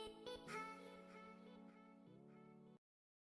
Hi.